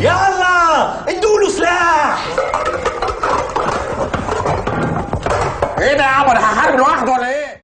يلا ادوا له سلاح. إيه ده يا عمر؟ هحارب لوحده ولا إيه؟